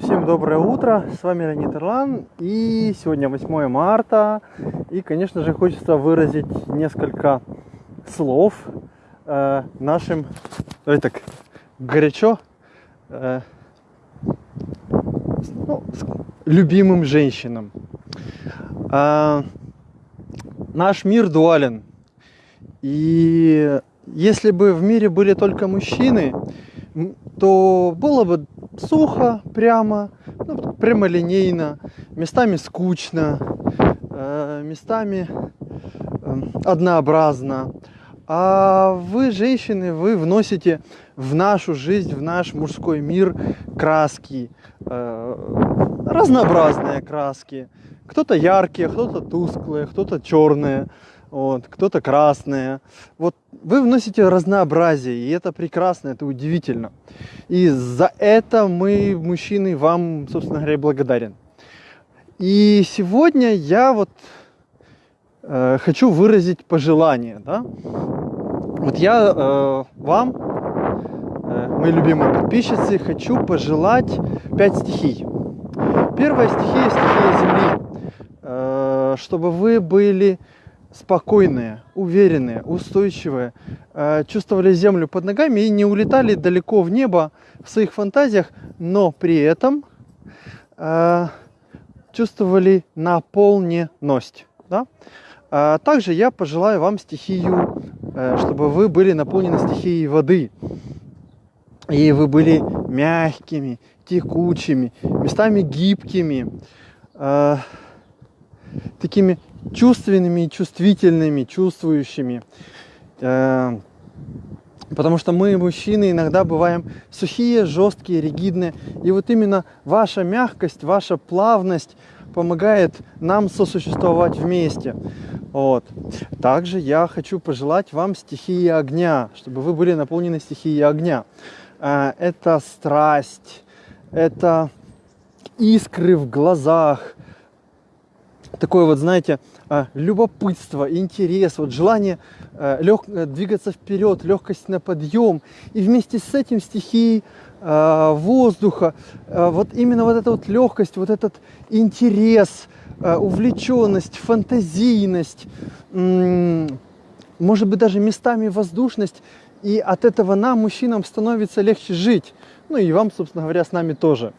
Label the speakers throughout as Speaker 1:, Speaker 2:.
Speaker 1: Всем доброе утро, с вами Леонид Ирлан, и сегодня 8 марта, и, конечно же, хочется выразить несколько слов э, нашим, давай так, горячо, э, ну, любимым женщинам. Э, наш мир дуален, и если бы в мире были только мужчины, то было бы сухо, прямо, ну, прямолинейно, местами скучно, э, местами э, однообразно. А вы, женщины, вы вносите в нашу жизнь, в наш мужской мир краски, э, разнообразные краски. Кто-то яркие, кто-то тусклые, кто-то черные вот, кто-то красные. Вот вы вносите разнообразие, и это прекрасно, это удивительно. И за это мы, мужчины, вам, собственно говоря, благодарен. И сегодня я вот э, хочу выразить пожелание, да. Вот я э, вам, э, мои любимые подписчицы, хочу пожелать пять стихий. Первая стихия – стихия Земли. Э, чтобы вы были спокойные, уверенные, устойчивые, э, чувствовали землю под ногами и не улетали далеко в небо в своих фантазиях, но при этом э, чувствовали наполненность. Да? А также я пожелаю вам стихию, э, чтобы вы были наполнены стихией воды. И вы были мягкими, текучими, местами гибкими, такими чувственными, чувствительными, чувствующими. Э, потому что мы, мужчины, иногда бываем сухие, жесткие, ригидные. И вот именно ваша мягкость, ваша плавность помогает нам сосуществовать вместе. Вот. Также я хочу пожелать вам стихии огня, чтобы вы были наполнены стихией огня. Э, это страсть, это искры в глазах, такое вот, знаете, а, любопытство, интерес, вот желание э, лег, э, двигаться вперед, легкость на подъем. И вместе с этим стихией э, воздуха, вот именно вот эта вот легкость, вот этот интерес, увлеченность, фантазийность, может быть даже местами воздушность. И от этого нам, мужчинам, становится легче жить. Ну и вам, собственно говоря, с нами тоже.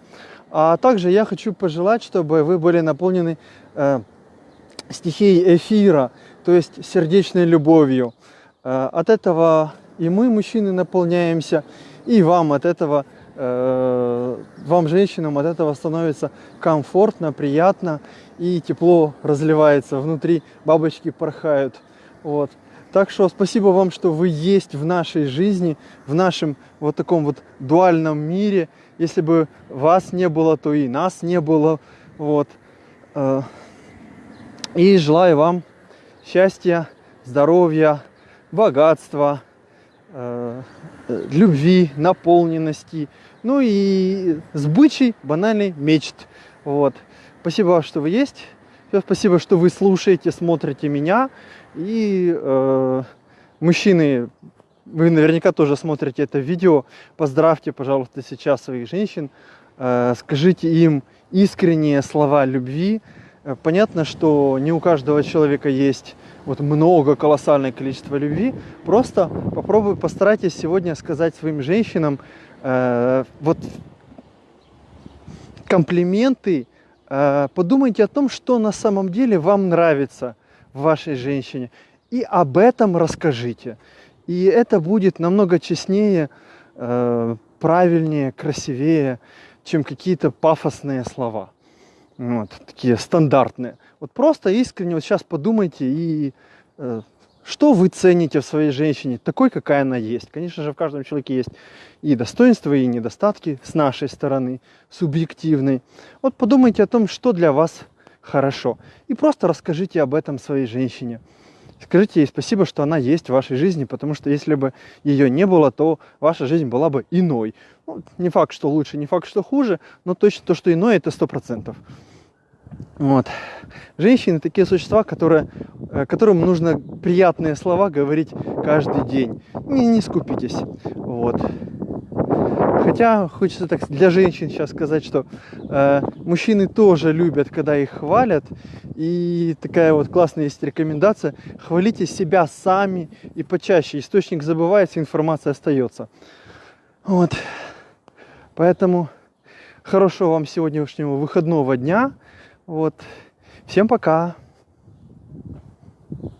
Speaker 1: А также я хочу пожелать, чтобы вы были наполнены э, стихией эфира, то есть сердечной любовью. Э, от этого и мы, мужчины, наполняемся, и вам от этого, э, вам, женщинам, от этого становится комфортно, приятно, и тепло разливается внутри, бабочки порхают. Вот. Так что спасибо вам, что вы есть в нашей жизни, в нашем вот таком вот дуальном мире. Если бы вас не было, то и нас не было. Вот. Э, и желаю вам счастья, здоровья, богатства, э, любви, наполненности, ну и сбычей банальный мечт. Вот. Спасибо, что вы есть. Спасибо, что вы слушаете, смотрите меня. И э, мужчины, вы наверняка тоже смотрите это видео. Поздравьте, пожалуйста, сейчас своих женщин. Э, скажите им искренние слова любви. Э, понятно, что не у каждого человека есть вот много, колоссальное количество любви. Просто попробуй, постарайтесь сегодня сказать своим женщинам э, вот комплименты, подумайте о том, что на самом деле вам нравится в вашей женщине. И об этом расскажите. И это будет намного честнее, э, правильнее, красивее, чем какие-то пафосные слова. Вот, такие стандартные. Вот просто искренне вот сейчас подумайте и э, что вы цените в своей женщине, такой, какая она есть? Конечно же, в каждом человеке есть и достоинства, и недостатки с нашей стороны, субъективной. Вот подумайте о том, что для вас хорошо. И просто расскажите об этом своей женщине. Скажите ей спасибо, что она есть в вашей жизни, потому что если бы ее не было, то ваша жизнь была бы иной. Ну, не факт, что лучше, не факт, что хуже, но точно то, что иное, это сто процентов. Вот. Женщины такие существа, которые, э, которым нужно приятные слова говорить каждый день. Не, не скупитесь. Вот. Хотя хочется так для женщин сейчас сказать, что э, мужчины тоже любят, когда их хвалят. И такая вот классная есть рекомендация. Хвалите себя сами и почаще. Источник забывается, информация остается. Вот. Поэтому хорошего вам сегодняшнего выходного дня. Вот. Всем пока.